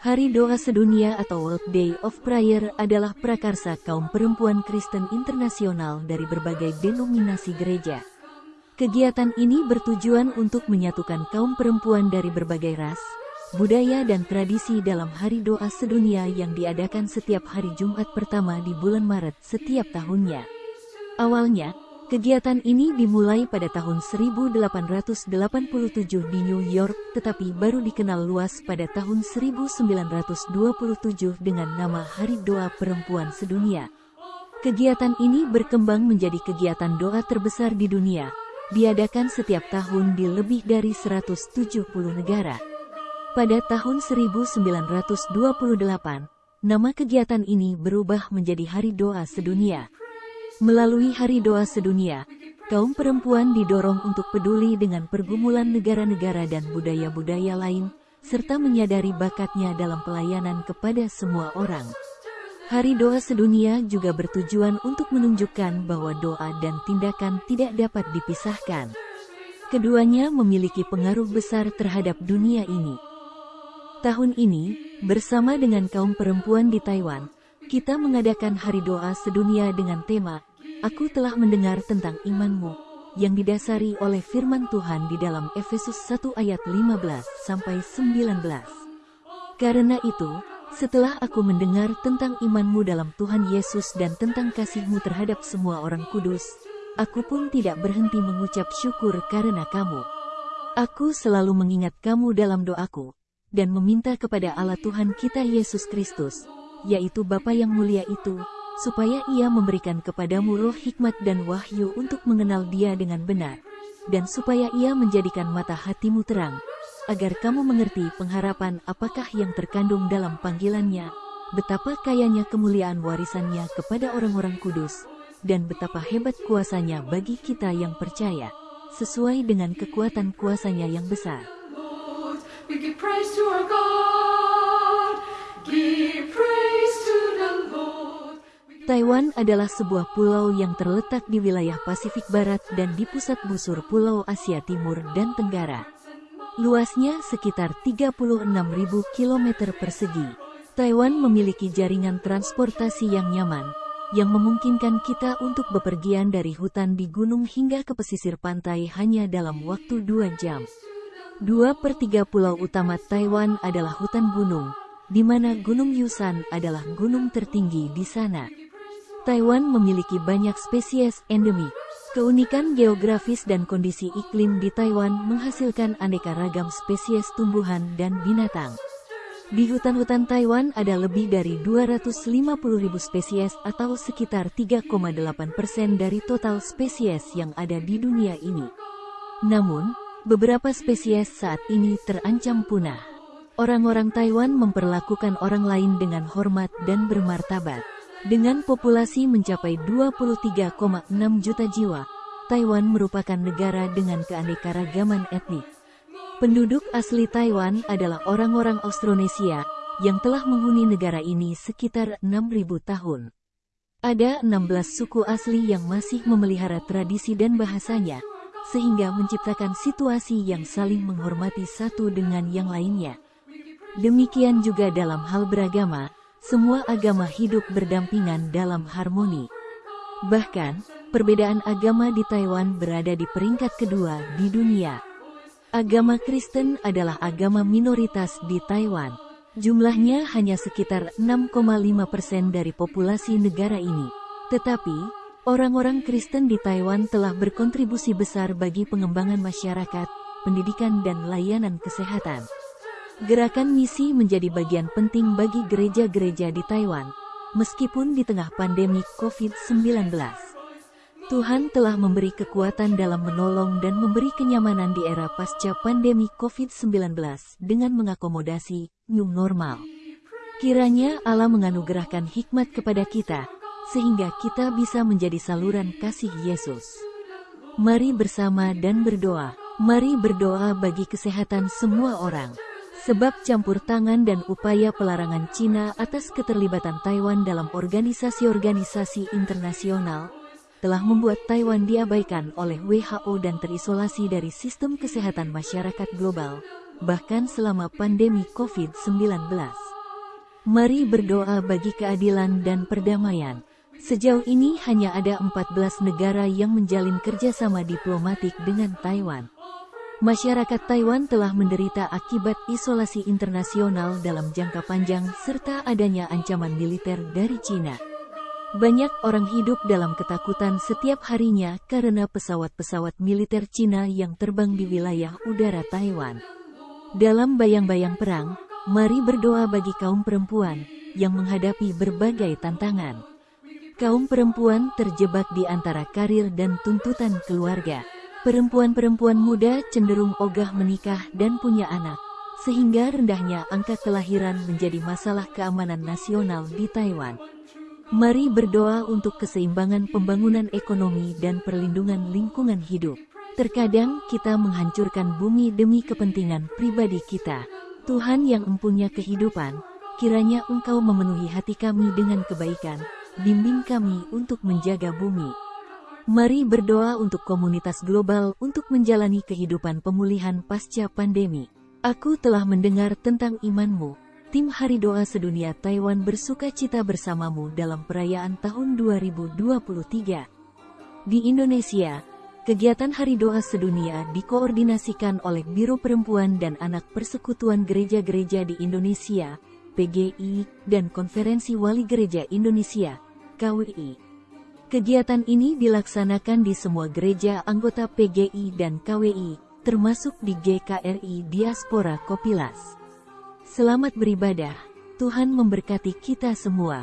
Hari Doa Sedunia atau World Day of Prayer adalah prakarsa kaum perempuan Kristen internasional dari berbagai denominasi gereja. Kegiatan ini bertujuan untuk menyatukan kaum perempuan dari berbagai ras, budaya dan tradisi dalam Hari Doa Sedunia yang diadakan setiap hari Jumat pertama di bulan Maret setiap tahunnya. Awalnya, Kegiatan ini dimulai pada tahun 1887 di New York, tetapi baru dikenal luas pada tahun 1927 dengan nama Hari Doa Perempuan Sedunia. Kegiatan ini berkembang menjadi kegiatan doa terbesar di dunia, diadakan setiap tahun di lebih dari 170 negara. Pada tahun 1928, nama kegiatan ini berubah menjadi Hari Doa Sedunia. Melalui Hari Doa Sedunia, kaum perempuan didorong untuk peduli dengan pergumulan negara-negara dan budaya-budaya lain, serta menyadari bakatnya dalam pelayanan kepada semua orang. Hari Doa Sedunia juga bertujuan untuk menunjukkan bahwa doa dan tindakan tidak dapat dipisahkan. Keduanya memiliki pengaruh besar terhadap dunia ini. Tahun ini, bersama dengan kaum perempuan di Taiwan, kita mengadakan hari doa sedunia dengan tema, Aku telah mendengar tentang imanmu, yang didasari oleh firman Tuhan di dalam Efesus 1 ayat 15 sampai 19. Karena itu, setelah aku mendengar tentang imanmu dalam Tuhan Yesus dan tentang kasihmu terhadap semua orang kudus, aku pun tidak berhenti mengucap syukur karena kamu. Aku selalu mengingat kamu dalam doaku, dan meminta kepada Allah Tuhan kita Yesus Kristus, yaitu Bapa yang mulia itu, supaya ia memberikan kepadamu roh hikmat dan wahyu untuk mengenal dia dengan benar, dan supaya ia menjadikan mata hatimu terang, agar kamu mengerti pengharapan apakah yang terkandung dalam panggilannya, betapa kayanya kemuliaan warisannya kepada orang-orang kudus, dan betapa hebat kuasanya bagi kita yang percaya, sesuai dengan kekuatan kuasanya yang besar. We give praise to our God. Give praise. Taiwan adalah sebuah pulau yang terletak di wilayah Pasifik Barat dan di pusat busur Pulau Asia Timur dan Tenggara. Luasnya sekitar 36.000 km persegi. Taiwan memiliki jaringan transportasi yang nyaman, yang memungkinkan kita untuk bepergian dari hutan di gunung hingga ke pesisir pantai hanya dalam waktu dua jam. Dua per tiga pulau utama Taiwan adalah hutan gunung, di mana Gunung Yusan adalah gunung tertinggi di sana. Taiwan memiliki banyak spesies endemik. Keunikan geografis dan kondisi iklim di Taiwan menghasilkan aneka ragam spesies tumbuhan dan binatang. Di hutan-hutan Taiwan ada lebih dari 250.000 spesies atau sekitar 3,8 persen dari total spesies yang ada di dunia ini. Namun, beberapa spesies saat ini terancam punah. Orang-orang Taiwan memperlakukan orang lain dengan hormat dan bermartabat. Dengan populasi mencapai 23,6 juta jiwa, Taiwan merupakan negara dengan keanekaragaman etnik. Penduduk asli Taiwan adalah orang-orang Austronesia yang telah menghuni negara ini sekitar 6.000 tahun. Ada 16 suku asli yang masih memelihara tradisi dan bahasanya, sehingga menciptakan situasi yang saling menghormati satu dengan yang lainnya. Demikian juga dalam hal beragama, semua agama hidup berdampingan dalam harmoni. Bahkan, perbedaan agama di Taiwan berada di peringkat kedua di dunia. Agama Kristen adalah agama minoritas di Taiwan. Jumlahnya hanya sekitar 6,5 persen dari populasi negara ini. Tetapi, orang-orang Kristen di Taiwan telah berkontribusi besar bagi pengembangan masyarakat, pendidikan dan layanan kesehatan. Gerakan misi menjadi bagian penting bagi gereja-gereja di Taiwan, meskipun di tengah pandemi COVID-19. Tuhan telah memberi kekuatan dalam menolong dan memberi kenyamanan di era pasca pandemi COVID-19 dengan mengakomodasi new normal. Kiranya Allah menganugerahkan hikmat kepada kita, sehingga kita bisa menjadi saluran kasih Yesus. Mari bersama dan berdoa. Mari berdoa bagi kesehatan semua orang. Sebab campur tangan dan upaya pelarangan Cina atas keterlibatan Taiwan dalam organisasi-organisasi internasional telah membuat Taiwan diabaikan oleh WHO dan terisolasi dari sistem kesehatan masyarakat global, bahkan selama pandemi COVID-19. Mari berdoa bagi keadilan dan perdamaian. Sejauh ini hanya ada 14 negara yang menjalin kerjasama diplomatik dengan Taiwan. Masyarakat Taiwan telah menderita akibat isolasi internasional dalam jangka panjang serta adanya ancaman militer dari Cina. Banyak orang hidup dalam ketakutan setiap harinya karena pesawat-pesawat militer Cina yang terbang di wilayah udara Taiwan. Dalam bayang-bayang perang, Mari berdoa bagi kaum perempuan yang menghadapi berbagai tantangan. Kaum perempuan terjebak di antara karir dan tuntutan keluarga. Perempuan-perempuan muda cenderung ogah menikah dan punya anak, sehingga rendahnya angka kelahiran menjadi masalah keamanan nasional di Taiwan. Mari berdoa untuk keseimbangan pembangunan ekonomi dan perlindungan lingkungan hidup. Terkadang kita menghancurkan bumi demi kepentingan pribadi kita. Tuhan yang empunya kehidupan, kiranya Engkau memenuhi hati kami dengan kebaikan, bimbing kami untuk menjaga bumi. Mari berdoa untuk komunitas global untuk menjalani kehidupan pemulihan pasca pandemi. Aku telah mendengar tentang imanmu. Tim Hari Doa Sedunia Taiwan bersuka cita bersamamu dalam perayaan tahun 2023. Di Indonesia, Kegiatan Hari Doa Sedunia dikoordinasikan oleh Biro Perempuan dan Anak Persekutuan Gereja-Gereja di Indonesia, PGI, dan Konferensi Wali Gereja Indonesia, KWI. Kegiatan ini dilaksanakan di semua gereja anggota PGI dan KWI, termasuk di GKRI Diaspora Kopilas. Selamat beribadah, Tuhan memberkati kita semua.